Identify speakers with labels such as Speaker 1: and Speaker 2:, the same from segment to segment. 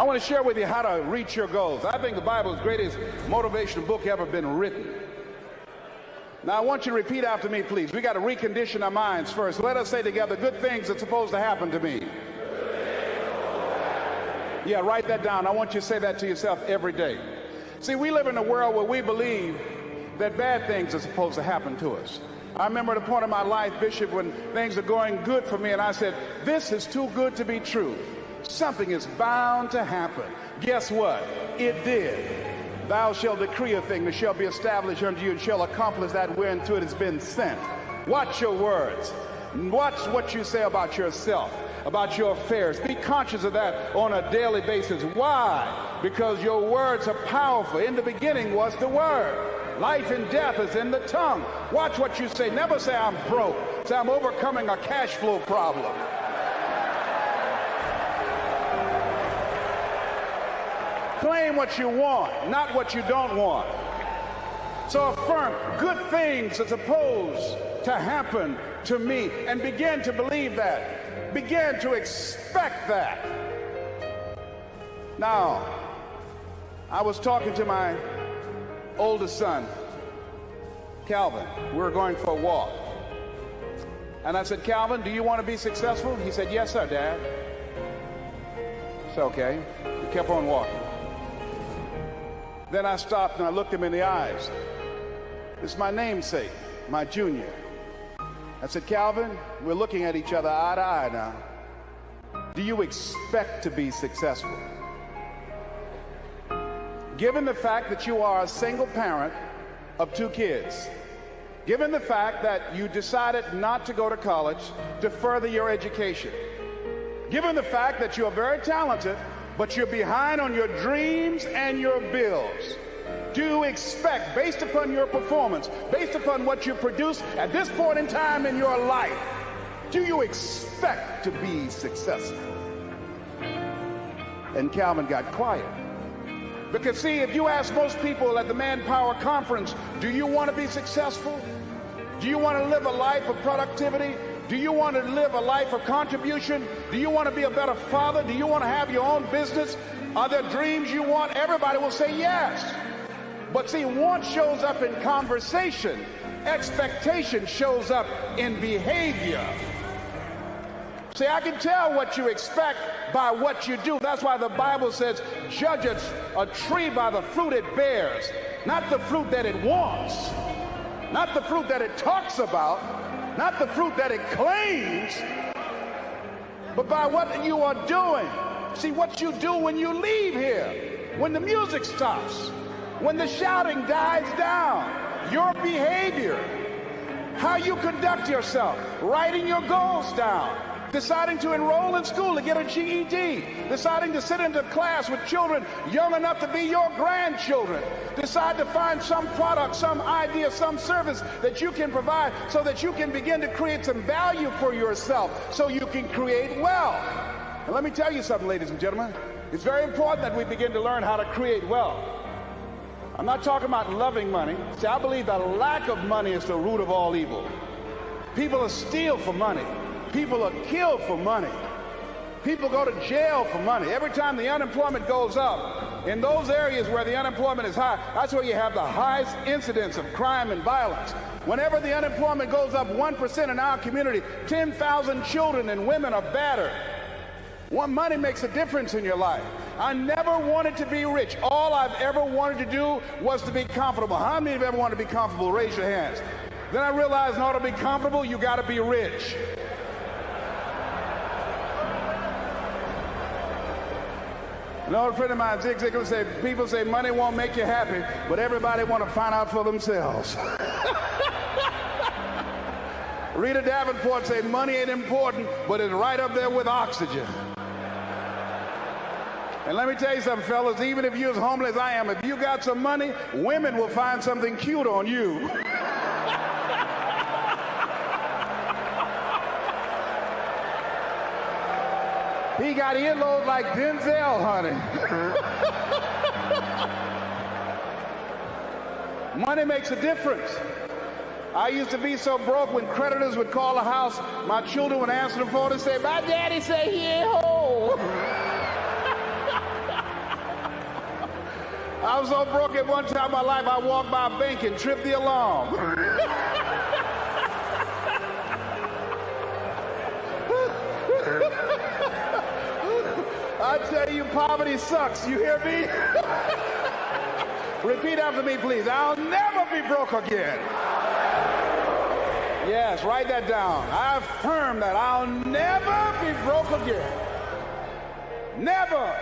Speaker 1: I want to share with you how to reach your goals. I think the Bible is the greatest motivational book ever been written. Now, I want you to repeat after me, please. We got to recondition our minds first. Let us say together, good things are supposed to happen to me. Yeah, write that down. I want you to say that to yourself every day. See, we live in a world where we believe that bad things are supposed to happen to us. I remember at a point in my life, Bishop, when things are going good for me, and I said, This is too good to be true. Something is bound to happen. Guess what? It did. Thou shalt decree a thing that shall be established unto you and shall accomplish that whereunto it has been sent. Watch your words. Watch what you say about yourself, about your affairs. Be conscious of that on a daily basis. Why? Because your words are powerful. In the beginning was the Word. Life and death is in the tongue. Watch what you say. Never say I'm broke. Say I'm overcoming a cash flow problem. Claim what you want, not what you don't want. So affirm good things are supposed to happen to me and begin to believe that. Begin to expect that. Now, I was talking to my oldest son, Calvin. We were going for a walk. And I said, Calvin, do you want to be successful? He said, Yes, sir, Dad. It's okay. We kept on walking. Then I stopped and I looked him in the eyes. Is my namesake, my junior. I said, Calvin, we're looking at each other eye to eye now. Do you expect to be successful? given the fact that you are a single parent of two kids, given the fact that you decided not to go to college to further your education, given the fact that you are very talented, but you're behind on your dreams and your bills, do you expect, based upon your performance, based upon what you produce at this point in time in your life, do you expect to be successful? And Calvin got quiet. Because, see, if you ask most people at the Manpower Conference, do you want to be successful? Do you want to live a life of productivity? Do you want to live a life of contribution? Do you want to be a better father? Do you want to have your own business? Are there dreams you want? Everybody will say yes. But see, want shows up in conversation, expectation shows up in behavior. See, I can tell what you expect by what you do. That's why the Bible says, judge a, tree by the fruit it bears, not the fruit that it wants, not the fruit that it talks about, not the fruit that it claims, but by what you are doing. See, what you do when you leave here, when the music stops, when the shouting dies down, your behavior, how you conduct yourself, writing your goals down deciding to enroll in school to get a GED, deciding to sit into class with children young enough to be your grandchildren, decide to find some product, some idea, some service that you can provide so that you can begin to create some value for yourself so you can create wealth. And let me tell you something, ladies and gentlemen. It's very important that we begin to learn how to create wealth. I'm not talking about loving money. See, I believe the lack of money is the root of all evil. People are steal for money. People are killed for money. People go to jail for money. Every time the unemployment goes up, in those areas where the unemployment is high, that's where you have the highest incidence of crime and violence. Whenever the unemployment goes up 1% in our community, 10,000 children and women are battered. One money makes a difference in your life. I never wanted to be rich. All I've ever wanted to do was to be comfortable. How many of you ever wanted to be comfortable? Raise your hands. Then I realized in order to be comfortable, you got to be rich. An old friend of mine, Zig Ziglar, said, people say money won't make you happy, but everybody want to find out for themselves. Rita Davenport said money ain't important, but it's right up there with oxygen. And let me tell you something, fellas, even if you're as homeless as I am, if you got some money, women will find something cute on you. He got earlobes like Denzel, honey. Money makes a difference. I used to be so broke when creditors would call the house, my children would answer the phone and say, My daddy say he ain't home. I was so broke at one time in my life, I walked by a bank and tripped the alarm. tell you, poverty sucks. You hear me? Repeat after me, please. I'll never be broke again. Yes, write that down. I affirm that I'll never be broke again. Never.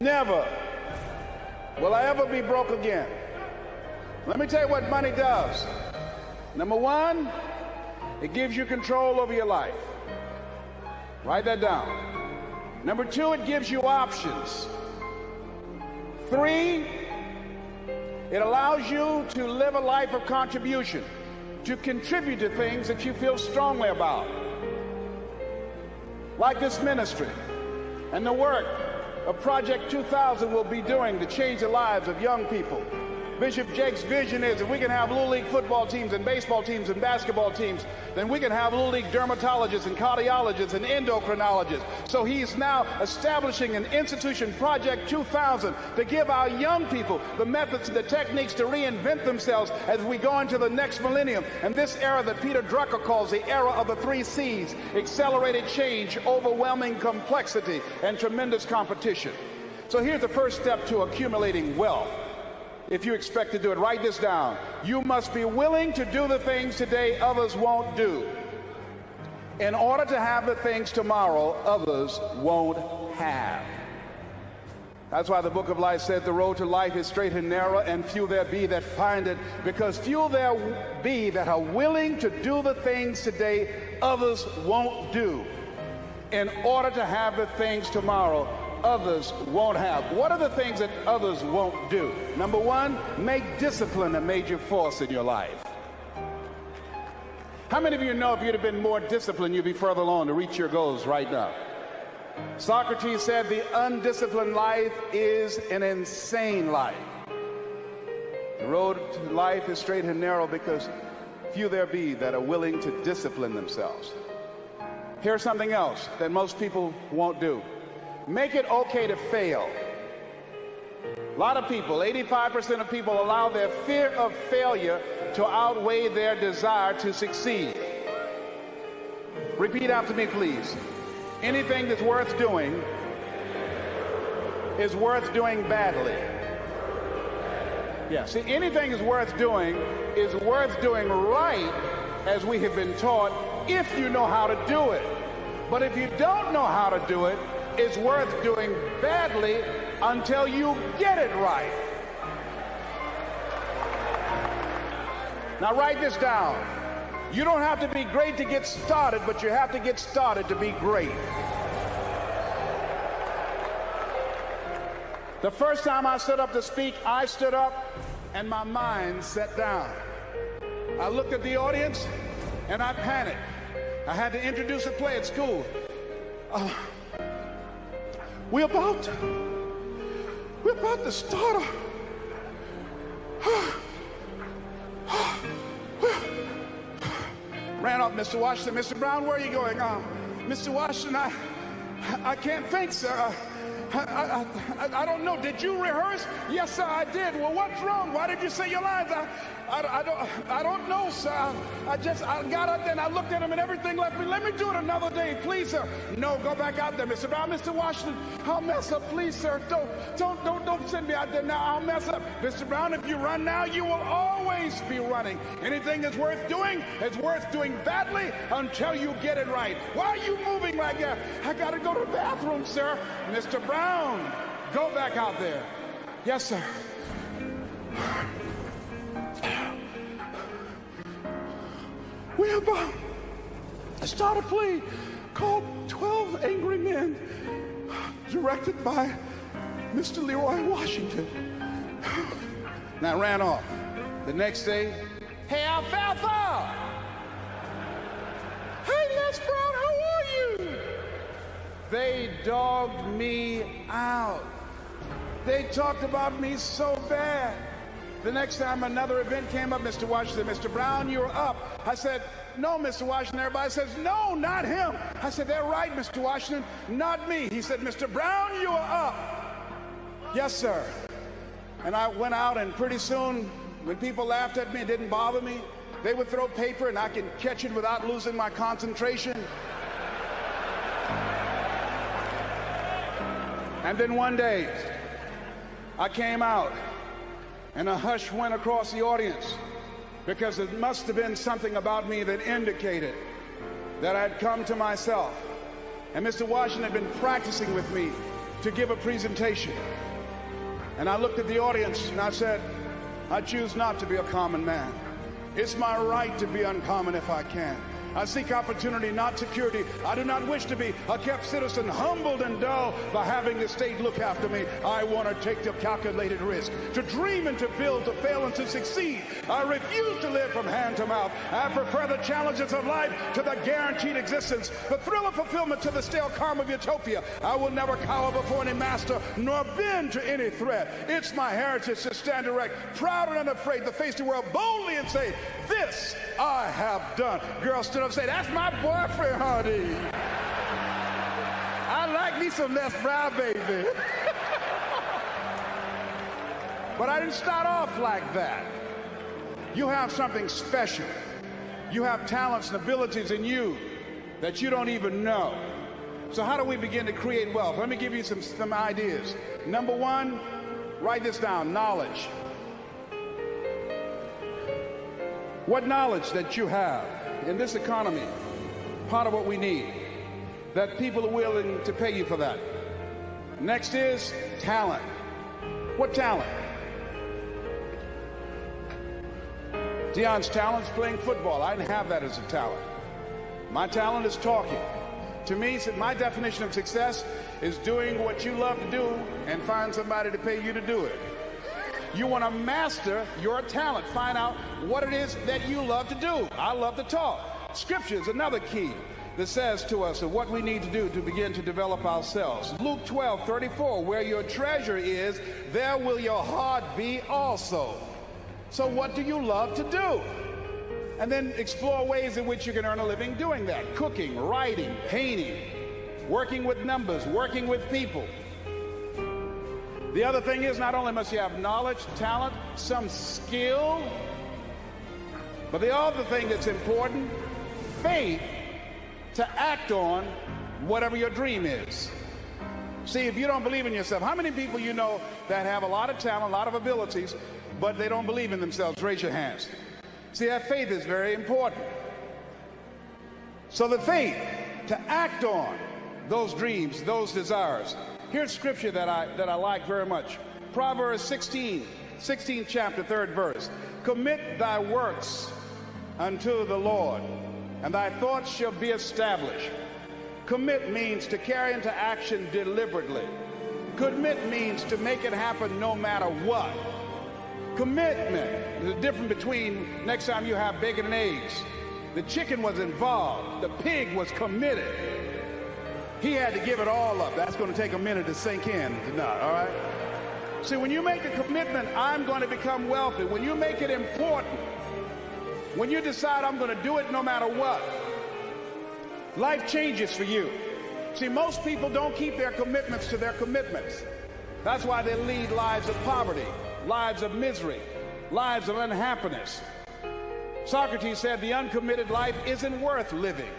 Speaker 1: Never will I ever be broke again. Let me tell you what money does. Number one, it gives you control over your life. Write that down. Number two, it gives you options. Three, it allows you to live a life of contribution, to contribute to things that you feel strongly about, like this ministry and the work of Project 2000 will be doing to change the lives of young people. Bishop Jakes' vision is if we can have Little League football teams and baseball teams and basketball teams, then we can have Little League dermatologists and cardiologists and endocrinologists. So he's now establishing an institution, Project 2000, to give our young people the methods and the techniques to reinvent themselves as we go into the next millennium. And this era that Peter Drucker calls the era of the three C's accelerated change, overwhelming complexity, and tremendous competition. So here's the first step to accumulating wealth if you expect to do it. Write this down. You must be willing to do the things today others won't do in order to have the things tomorrow others won't have. That's why the book of life said the road to life is straight and narrow, and few there be that find it, because few there be that are willing to do the things today others won't do in order to have the things tomorrow others won't have. What are the things that others won't do? Number one, make discipline a major force in your life. How many of you know if you'd have been more disciplined, you'd be further along to reach your goals right now? Socrates said the undisciplined life is an insane life. The road to life is straight and narrow because few there be that are willing to discipline themselves. Here's something else that most people won't do make it okay to fail. A lot of people, 85% of people, allow their fear of failure to outweigh their desire to succeed. Repeat after me, please. Anything that's worth doing is worth doing badly. Yeah, see, anything is worth doing is worth doing right, as we have been taught, if you know how to do it. But if you don't know how to do it, is worth doing badly until you get it right. Now write this down. You don't have to be great to get started, but you have to get started to be great. The first time I stood up to speak, I stood up and my mind sat down. I looked at the audience and I panicked. I had to introduce a play at school. Uh, we're about to, we're about to start a, ran up Mr. Washington. Mr. Brown, where are you going? Uh, Mr. Washington, I, I can't think, sir. I, I, I, don't know. Did you rehearse? Yes, sir, I did. Well, what's wrong? Why did you say your lines? I, I, I, don't, I don't know, sir. I just I got up there and I looked at him and everything left me. Let me do it another day, please, sir. No, go back out there, Mr. Brown. Mr. Washington, I'll mess up, please, sir. Don't, don't, don't, don't send me out there now. I'll mess up. Mr. Brown, if you run now, you will always be running. Anything that's worth doing is worth doing badly until you get it right. Why are you moving like that? I got to go to the bathroom, sir. Mr. Brown, Go back out there. Yes, sir. We're about to start a play called 12 Angry Men, directed by Mr. Leroy Washington. And I ran off. The next day, hey, Alfalfa! Hey, Les Brown? They dogged me out. They talked about me so bad. The next time another event came up, Mr. Washington, Mr. Brown, you're up. I said, no, Mr. Washington. Everybody says, no, not him. I said, they're right, Mr. Washington, not me. He said, Mr. Brown, you are up. Yes, sir. And I went out, and pretty soon, when people laughed at me, it didn't bother me. They would throw paper, and I could catch it without losing my concentration. And then one day, I came out, and a hush went across the audience because it must have been something about me that indicated that I'd come to myself. And Mr. Washington had been practicing with me to give a presentation. And I looked at the audience and I said, I choose not to be a common man. It's my right to be uncommon if I can. I seek opportunity, not security. I do not wish to be a kept citizen, humbled and dull by having the state look after me. I want to take the calculated risk, to dream and to build, to fail and to succeed. I refuse to live from hand to mouth. I prefer the challenges of life to the guaranteed existence, the thrill of fulfillment to the stale calm of utopia. I will never cower before any master, nor bend to any threat. It's my heritage to stand erect, proud and unafraid, to face the world boldly and say, This I have done. Girl, stood up say, That's my boyfriend, honey. I like me some Les Brown, baby. but I didn't start off like that. You have something special. You have talents and abilities in you that you don't even know. So, how do we begin to create wealth? Let me give you some, some ideas. Number one, write this down knowledge. What knowledge that you have in this economy, part of what we need, that people are willing to pay you for that. Next is talent. What talent? Dion's talent is playing football. I didn't have that as a talent. My talent is talking. To me, my definition of success is doing what you love to do and find somebody to pay you to do it. You want to master your talent. Find out what it is that you love to do. I love to talk. Scripture is another key that says to us what we need to do to begin to develop ourselves. Luke 12, 34, where your treasure is, there will your heart be also. So, what do you love to do? And then explore ways in which you can earn a living doing that cooking, writing, painting, working with numbers, working with people. The other thing is, not only must you have knowledge, talent, some skill, but the other thing that's important faith to act on whatever your dream is. See, if you don't believe in yourself, how many people you know that have a lot of talent, a lot of abilities, but they don't believe in themselves? Raise your hands. See, that faith is very important. So the faith to act on those dreams, those desires. Here's scripture that I that I like very much. Proverbs 16, 16 chapter, third verse. Commit thy works unto the Lord and thy thoughts shall be established. Commit means to carry into action deliberately. Commit means to make it happen no matter what. Commitment is the difference between next time you have bacon and eggs. The chicken was involved, the pig was committed. He had to give it all up. That's going to take a minute to sink in tonight, all right? See, when you make a commitment, I'm going to become wealthy, when you make it important, when you decide I'm going to do it no matter what, life changes for you. See, most people don't keep their commitments to their commitments. That's why they lead lives of poverty, lives of misery, lives of unhappiness. Socrates said the uncommitted life isn't worth living.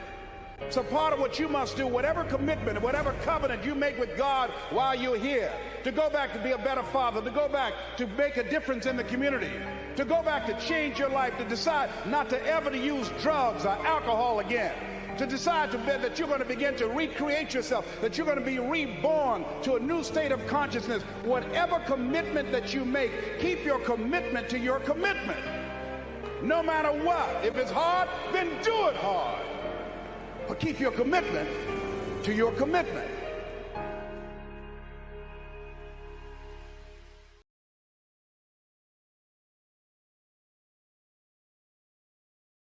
Speaker 1: So part of what you must do, whatever commitment, whatever covenant you make with God while you're here, to go back to be a better father, to go back to make a difference in the community, to go back to change your life, to decide not to ever to use drugs or alcohol again, to decide to bet that you're going to begin to recreate yourself, that you're going to be reborn to a new state of consciousness. Whatever commitment that you make, keep your commitment to your commitment. No matter what. If it's hard, then do it hard. But keep your commitment to your commitment.